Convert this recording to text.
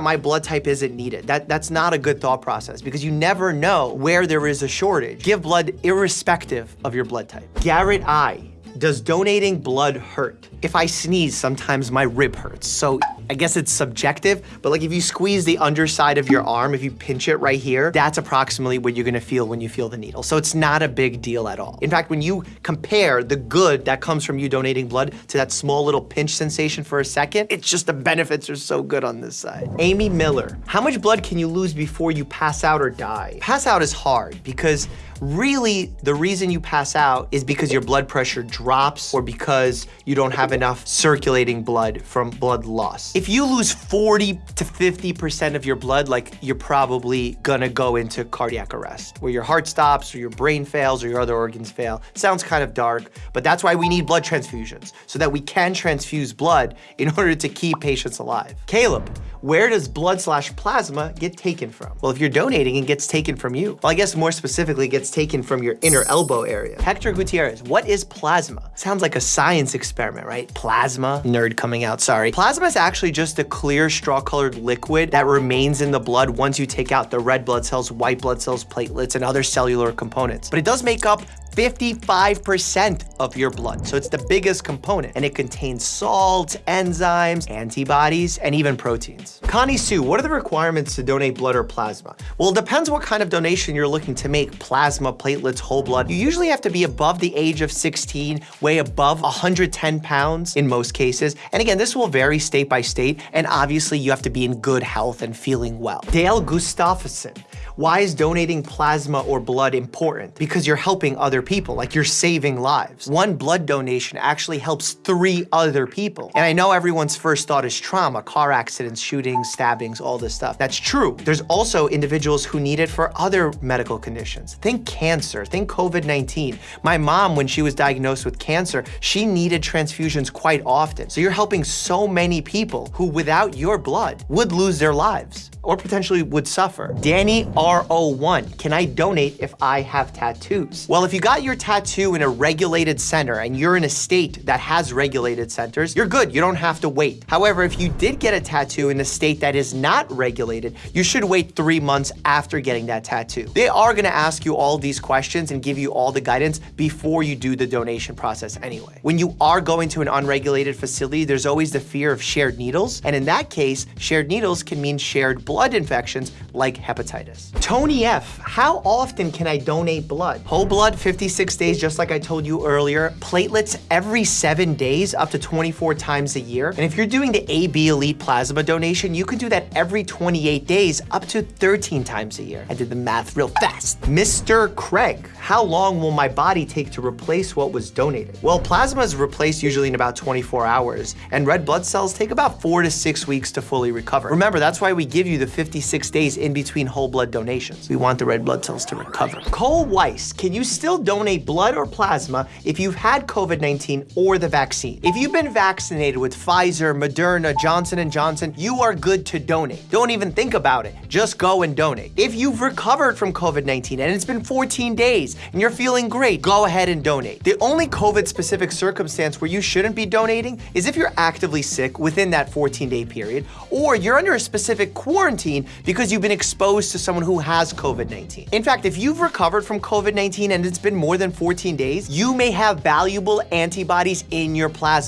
my blood type isn't needed. That, that's not a good thought process because you never know where there is a shortage. Give blood irrespective of your blood type. Garrett I. Does donating blood hurt? If I sneeze, sometimes my rib hurts. So I guess it's subjective, but like if you squeeze the underside of your arm, if you pinch it right here, that's approximately what you're gonna feel when you feel the needle. So it's not a big deal at all. In fact, when you compare the good that comes from you donating blood to that small little pinch sensation for a second, it's just the benefits are so good on this side. Amy Miller, how much blood can you lose before you pass out or die? Pass out is hard because really the reason you pass out is because your blood pressure drops or because you don't have enough circulating blood from blood loss. If you lose 40 to 50% of your blood, like you're probably gonna go into cardiac arrest, where your heart stops or your brain fails or your other organs fail. Sounds kind of dark, but that's why we need blood transfusions, so that we can transfuse blood in order to keep patients alive. Caleb, where does blood slash plasma get taken from? Well, if you're donating, it gets taken from you. Well, I guess more specifically, it gets taken from your inner elbow area. Hector Gutierrez, what is plasma? Sounds like a science experiment, right? Plasma, nerd coming out, sorry. Plasma is actually just a clear straw-colored liquid that remains in the blood once you take out the red blood cells, white blood cells, platelets, and other cellular components. But it does make up 55% of your blood. So it's the biggest component and it contains salts, enzymes, antibodies, and even proteins. Connie Sue, what are the requirements to donate blood or plasma? Well, it depends what kind of donation you're looking to make. Plasma, platelets, whole blood. You usually have to be above the age of 16, weigh above 110 pounds in most cases. And again, this will vary state by state. And obviously you have to be in good health and feeling well. Dale Gustafsson, why is donating plasma or blood important? Because you're helping other people, like you're saving lives. One blood donation actually helps three other people. And I know everyone's first thought is trauma, car accidents, shootings, stabbings, all this stuff. That's true. There's also individuals who need it for other medical conditions. Think cancer, think COVID-19. My mom, when she was diagnosed with cancer, she needed transfusions quite often. So you're helping so many people who without your blood would lose their lives or potentially would suffer. Danny R01, can I donate if I have tattoos? Well, if you got your tattoo in a regulated center and you're in a state that has regulated centers, you're good, you don't have to wait. However, if you did get a tattoo in a state that is not regulated, you should wait three months after getting that tattoo. They are gonna ask you all these questions and give you all the guidance before you do the donation process anyway. When you are going to an unregulated facility, there's always the fear of shared needles, and in that case, shared needles can mean shared blood infections like hepatitis. Tony F, how often can I donate blood? Whole blood, 56 days, just like I told you earlier. Platelets every seven days, up to 24 times a year. And if you're doing the AB Elite plasma donation, you can do that every 28 days, up to 13 times a year. I did the math real fast. Mr. Craig, how long will my body take to replace what was donated? Well, plasma is replaced usually in about 24 hours, and red blood cells take about four to six weeks to fully recover. Remember, that's why we give you the 56 days in between whole blood donations. We want the red blood cells to recover. Cole Weiss, can you still donate blood or plasma if you've had COVID-19 or the vaccine? If you've been vaccinated with Pfizer, Moderna, Johnson & Johnson, you are good to donate. Don't even think about it. Just go and donate. If you've recovered from COVID-19 and it's been 14 days, and you're feeling great, go ahead and donate. The only COVID-specific circumstance where you shouldn't be donating is if you're actively sick within that 14-day period, or you're under a specific quarantine because you've been exposed to someone who has COVID-19. In fact, if you've recovered from COVID-19 and it's been more than 14 days, you may have valuable antibodies in your plasma.